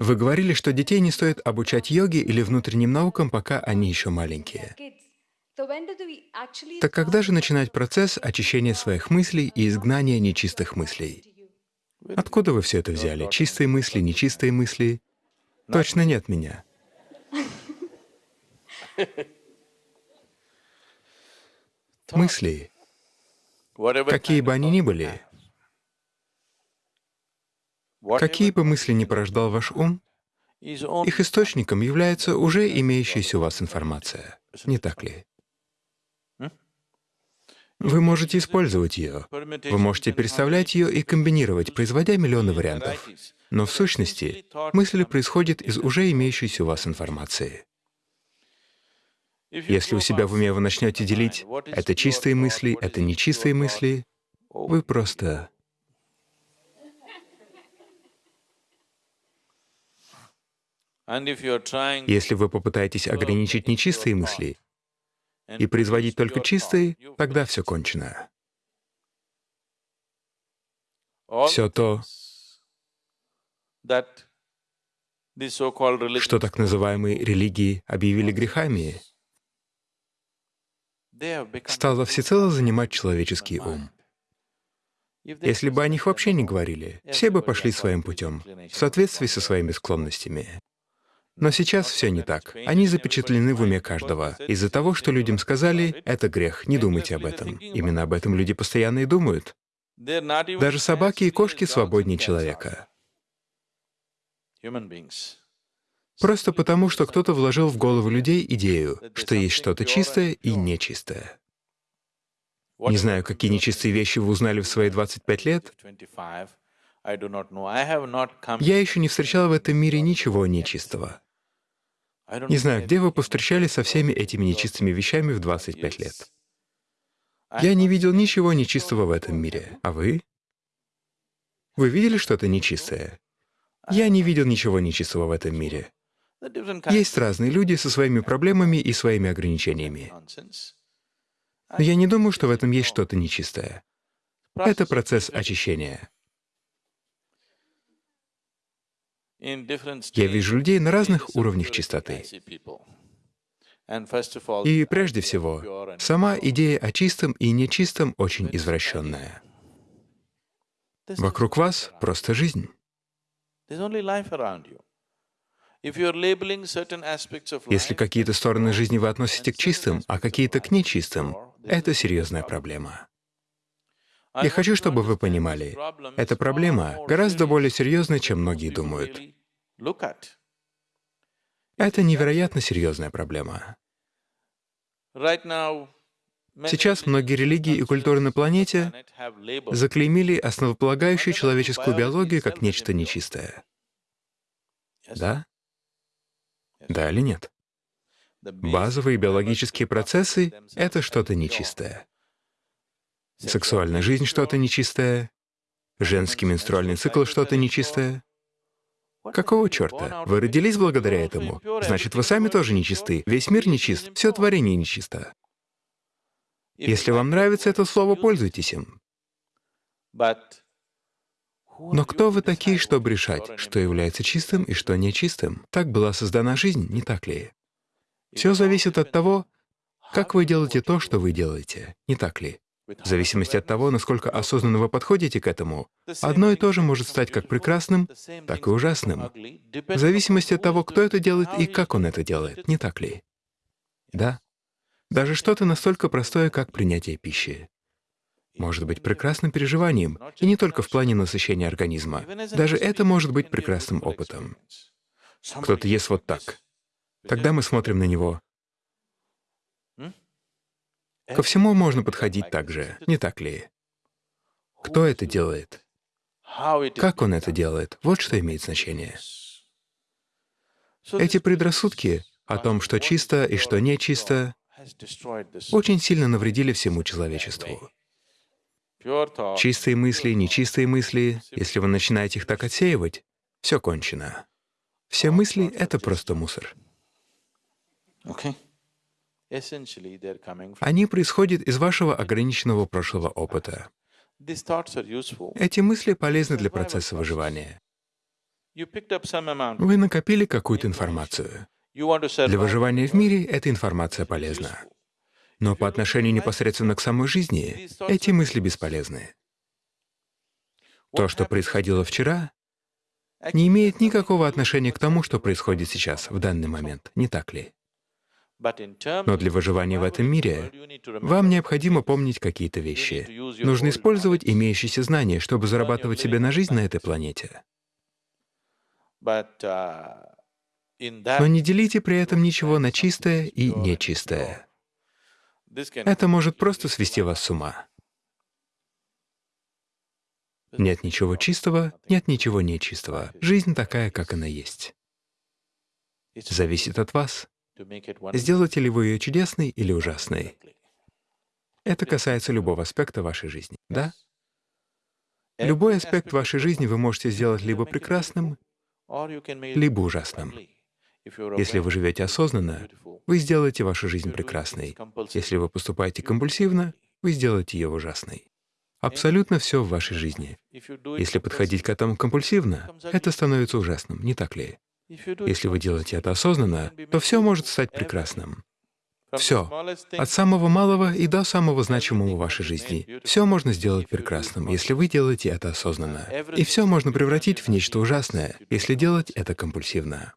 Вы говорили, что детей не стоит обучать йоге или внутренним наукам, пока они еще маленькие. Так когда же начинать процесс очищения своих мыслей и изгнания нечистых мыслей? Откуда вы все это взяли? Чистые мысли, нечистые мысли? Точно нет меня. Мысли, какие бы они ни были, какие бы мысли ни порождал ваш ум, их источником является уже имеющаяся у вас информация, не так ли? Вы можете использовать ее, вы можете переставлять ее и комбинировать, производя миллионы вариантов. Но в сущности мысль происходит из уже имеющейся у вас информации. Если у себя в уме вы начнете делить «это чистые мысли», «это нечистые мысли», вы просто... Если вы попытаетесь ограничить нечистые мысли, и производить только чистые, тогда все кончено. Все то, что так называемые религии объявили грехами, стало всецело занимать человеческий ум. Если бы о них вообще не говорили, все бы пошли своим путем, в соответствии со своими склонностями. Но сейчас все не так. Они запечатлены в уме каждого. Из-за того, что людям сказали, это грех, не думайте об этом. Именно об этом люди постоянно и думают. Даже собаки и кошки свободнее человека. Просто потому, что кто-то вложил в голову людей идею, что есть что-то чистое и нечистое. Не знаю, какие нечистые вещи вы узнали в свои 25 лет. Я еще не встречал в этом мире ничего нечистого. Не знаю, где вы повстречались со всеми этими нечистыми вещами в 25 лет. Я не видел ничего нечистого в этом мире. А вы? Вы видели что-то нечистое? Я не видел ничего нечистого в этом мире. Есть разные люди со своими проблемами и своими ограничениями. Но я не думаю, что в этом есть что-то нечистое. Это процесс очищения. Я вижу людей на разных уровнях чистоты. И прежде всего, сама идея о чистом и нечистом очень извращенная. Вокруг вас просто жизнь. Если какие-то стороны жизни вы относите к чистым, а какие-то к нечистым, это серьезная проблема. Я хочу, чтобы вы понимали, эта проблема гораздо более серьезная, чем многие думают. Это невероятно серьезная проблема. Сейчас многие религии и культуры на планете заклеймили основополагающую человеческую биологию как нечто нечистое. Да? Да или нет? Базовые биологические процессы — это что-то нечистое. Сексуальная жизнь — что-то нечистое, женский менструальный цикл — что-то нечистое. Какого черта? Вы родились благодаря этому? Значит, вы сами тоже нечисты. Весь мир нечист, все творение нечисто. Если вам нравится это слово, пользуйтесь им. Но кто вы такие, чтобы решать, что является чистым и что нечистым? Так была создана жизнь, не так ли? Все зависит от того, как вы делаете то, что вы делаете, не так ли? В зависимости от того, насколько осознанно вы подходите к этому, одно и то же может стать как прекрасным, так и ужасным. В зависимости от того, кто это делает и как он это делает, не так ли? Да. Даже что-то настолько простое, как принятие пищи может быть прекрасным переживанием, и не только в плане насыщения организма. Даже это может быть прекрасным опытом. Кто-то ест вот так. Тогда мы смотрим на него. Ко всему можно подходить так же, не так ли? Кто это делает? Как он это делает? Вот что имеет значение. Эти предрассудки о том, что чисто и что нечисто, очень сильно навредили всему человечеству. Чистые мысли, нечистые мысли, если вы начинаете их так отсеивать, все кончено. Все мысли — это просто мусор. Они происходят из вашего ограниченного прошлого опыта. Эти мысли полезны для процесса выживания. Вы накопили какую-то информацию. Для выживания в мире эта информация полезна. Но по отношению непосредственно к самой жизни эти мысли бесполезны. То, что происходило вчера, не имеет никакого отношения к тому, что происходит сейчас, в данный момент, не так ли? Но для выживания в этом мире вам необходимо помнить какие-то вещи. Нужно использовать имеющиеся знания, чтобы зарабатывать себе на жизнь на этой планете. Uh, Но не делите при этом ничего на чистое и нечистое. Это может просто свести вас с ума. Нет ничего чистого, нет ничего нечистого. Жизнь такая, как она есть. Зависит от вас, сделаете ли вы ее чудесной или ужасной. Это касается любого аспекта вашей жизни, да? Любой аспект вашей жизни вы можете сделать либо прекрасным, либо ужасным. Если вы живете осознанно, вы сделаете вашу жизнь прекрасной. Если вы поступаете компульсивно, вы сделаете ее ужасной. Абсолютно все в вашей жизни. Если подходить к этому компульсивно, это становится ужасным, не так ли? Если вы делаете это осознанно, то все может стать прекрасным. Все, от самого малого и до самого значимого в вашей жизни, все можно сделать прекрасным, если вы делаете это осознанно. И все можно превратить в нечто ужасное, если делать это компульсивно.